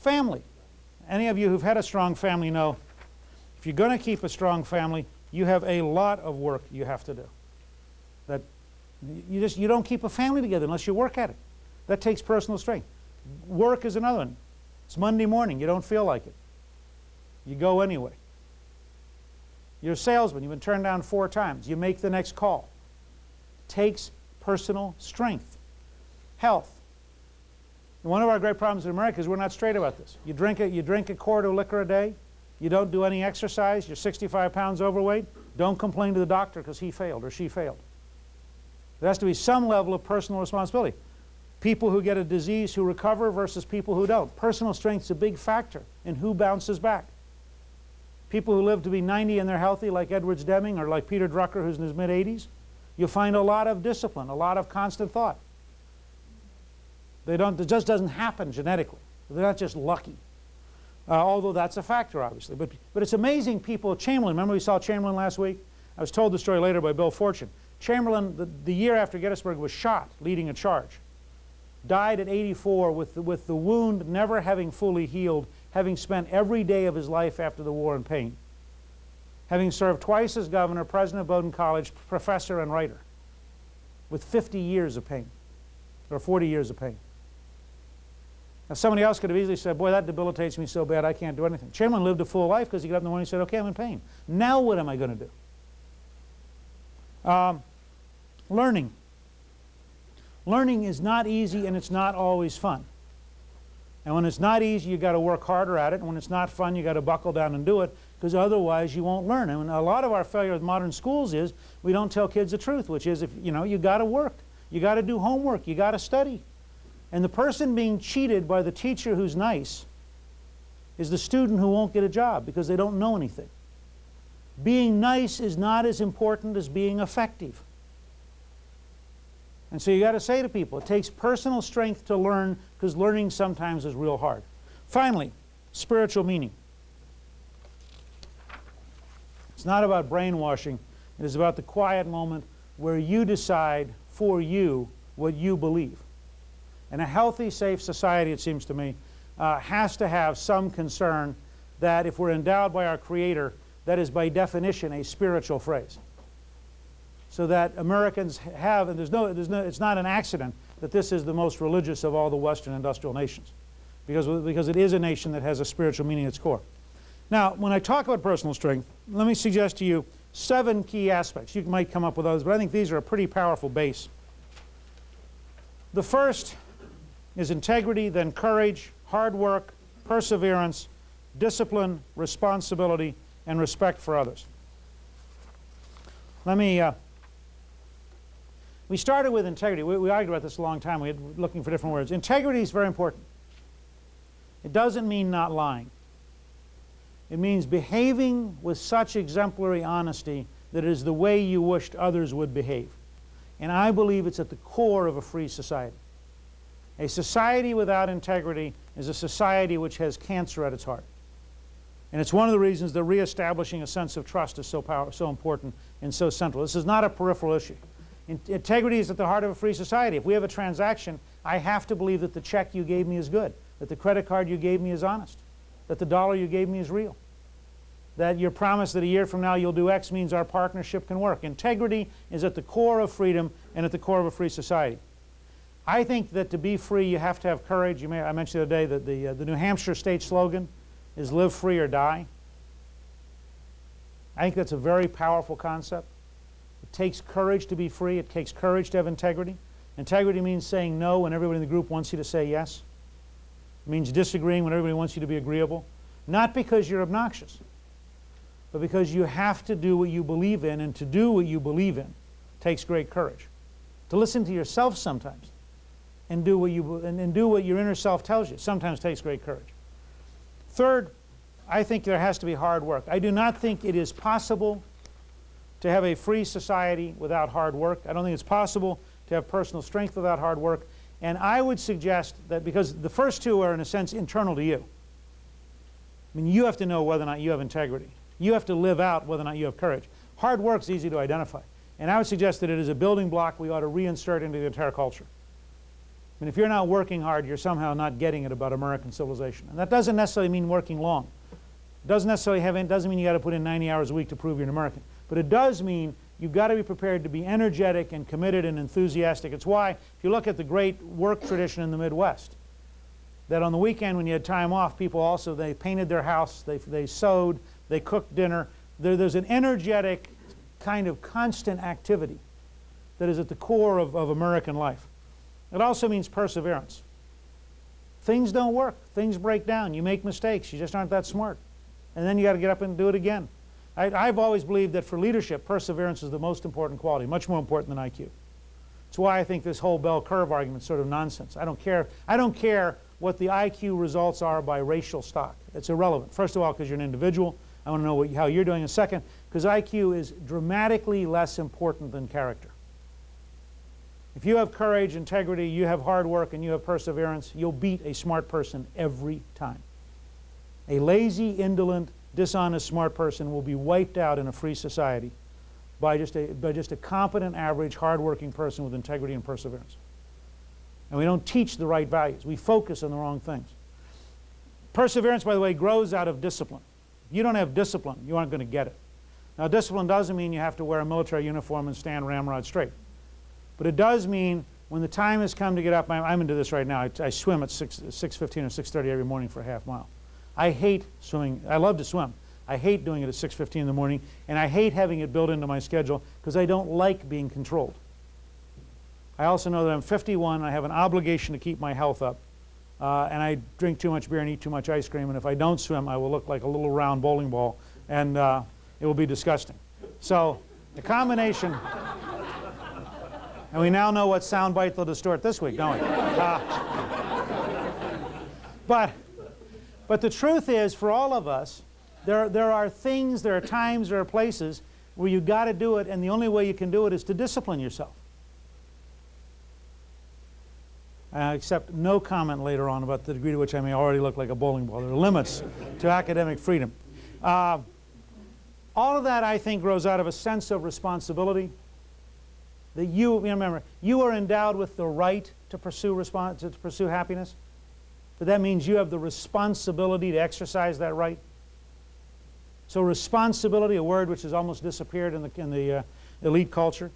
Family. Any of you who've had a strong family know if you're going to keep a strong family, you have a lot of work you have to do. That you just you don't keep a family together unless you work at it. That takes personal strength. Work is another one. It's Monday morning, you don't feel like it. You go anyway. You're a salesman, you've been turned down four times. You make the next call. Takes personal strength. Health. And one of our great problems in America is we're not straight about this. You drink, a, you drink a quart of liquor a day, you don't do any exercise, you're 65 pounds overweight, don't complain to the doctor because he failed or she failed. There has to be some level of personal responsibility. People who get a disease who recover versus people who don't. Personal strength is a big factor in who bounces back. People who live to be 90 and they're healthy like Edwards Deming or like Peter Drucker who's in his mid-80s, you'll find a lot of discipline, a lot of constant thought. They don't, it just doesn't happen genetically. They're not just lucky. Uh, although that's a factor, obviously. But, but it's amazing people, Chamberlain, remember we saw Chamberlain last week? I was told the story later by Bill Fortune. Chamberlain, the, the year after Gettysburg, was shot leading a charge. Died at 84 with the, with the wound never having fully healed, having spent every day of his life after the war in pain. Having served twice as governor, president of Bowdoin College, professor and writer, with 50 years of pain, or 40 years of pain. Now somebody else could have easily said, boy, that debilitates me so bad I can't do anything. Chamberlain lived a full life because he got up in the morning and said, okay, I'm in pain. Now what am I going to do? Um, learning. Learning is not easy and it's not always fun. And when it's not easy, you've got to work harder at it. And when it's not fun, you've got to buckle down and do it because otherwise you won't learn. And a lot of our failure with modern schools is we don't tell kids the truth, which is, if you know, you got to work. You got to do homework. You got to study. And the person being cheated by the teacher who's nice is the student who won't get a job because they don't know anything. Being nice is not as important as being effective. And so you got to say to people, it takes personal strength to learn because learning sometimes is real hard. Finally, spiritual meaning. It's not about brainwashing. It is about the quiet moment where you decide for you what you believe. And a healthy, safe society, it seems to me, uh, has to have some concern that if we're endowed by our Creator, that is by definition a spiritual phrase. So that Americans have, and there's no, there's no, it's not an accident that this is the most religious of all the Western industrial nations, because, because it is a nation that has a spiritual meaning at its core. Now, when I talk about personal strength, let me suggest to you seven key aspects. You might come up with others, but I think these are a pretty powerful base. The first is integrity, then courage, hard work, perseverance, discipline, responsibility, and respect for others. Let me, uh, we started with integrity. We, we, argued about this a long time. We were looking for different words. Integrity is very important. It doesn't mean not lying. It means behaving with such exemplary honesty that it is the way you wished others would behave. And I believe it's at the core of a free society. A society without integrity is a society which has cancer at its heart. And it's one of the reasons that reestablishing a sense of trust is so, power, so important and so central. This is not a peripheral issue. In integrity is at the heart of a free society. If we have a transaction, I have to believe that the check you gave me is good, that the credit card you gave me is honest, that the dollar you gave me is real, that your promise that a year from now you'll do X means our partnership can work. Integrity is at the core of freedom and at the core of a free society. I think that to be free, you have to have courage. You may, I mentioned the other day that the, uh, the New Hampshire state slogan is live free or die. I think that's a very powerful concept. It takes courage to be free. It takes courage to have integrity. Integrity means saying no when everybody in the group wants you to say yes. It means disagreeing when everybody wants you to be agreeable. Not because you're obnoxious, but because you have to do what you believe in, and to do what you believe in takes great courage. To listen to yourself sometimes and do what you and, and do what your inner self tells you. Sometimes takes great courage. Third, I think there has to be hard work. I do not think it is possible to have a free society without hard work. I don't think it's possible to have personal strength without hard work. And I would suggest that because the first two are in a sense internal to you. I mean, you have to know whether or not you have integrity. You have to live out whether or not you have courage. Hard work is easy to identify. And I would suggest that it is a building block we ought to reinsert into the entire culture. Mean, if you're not working hard, you're somehow not getting it about American civilization. And that doesn't necessarily mean working long. It doesn't necessarily have, it doesn't mean you got to put in 90 hours a week to prove you're an American. But it does mean you've got to be prepared to be energetic and committed and enthusiastic. It's why, if you look at the great work tradition in the Midwest, that on the weekend when you had time off, people also, they painted their house, they, they sewed, they cooked dinner. There, there's an energetic kind of constant activity that is at the core of, of American life. It also means perseverance. Things don't work. Things break down. You make mistakes. You just aren't that smart. And then you got to get up and do it again. I, have always believed that for leadership, perseverance is the most important quality, much more important than IQ. It's why I think this whole bell curve argument is sort of nonsense. I don't care. I don't care what the IQ results are by racial stock. It's irrelevant. First of all, because you're an individual. I want to know what, how you're doing. And second, because IQ is dramatically less important than character. If you have courage, integrity, you have hard work, and you have perseverance, you'll beat a smart person every time. A lazy, indolent, dishonest smart person will be wiped out in a free society by just a, by just a competent, average, hardworking person with integrity and perseverance. And we don't teach the right values. We focus on the wrong things. Perseverance, by the way, grows out of discipline. If you don't have discipline, you aren't going to get it. Now, discipline doesn't mean you have to wear a military uniform and stand ramrod straight. But it does mean when the time has come to get up, I'm, I'm into this right now. I, I swim at 6, 6.15 or 6.30 every morning for a half mile. I hate swimming. I love to swim. I hate doing it at 6.15 in the morning, and I hate having it built into my schedule because I don't like being controlled. I also know that I'm 51 and I have an obligation to keep my health up. Uh, and I drink too much beer and eat too much ice cream, and if I don't swim, I will look like a little round bowling ball, and uh, it will be disgusting. So the combination, and we now know what soundbite they'll distort this week, don't we? Uh, but, but the truth is, for all of us, there, there are things, there are times, there are places where you've got to do it, and the only way you can do it is to discipline yourself. I accept no comment later on about the degree to which I may already look like a bowling ball. There are limits to academic freedom. Uh, all of that, I think, grows out of a sense of responsibility. That you, you remember, you are endowed with the right to pursue, to pursue happiness. But that means you have the responsibility to exercise that right. So responsibility, a word which has almost disappeared in the, in the uh, elite culture,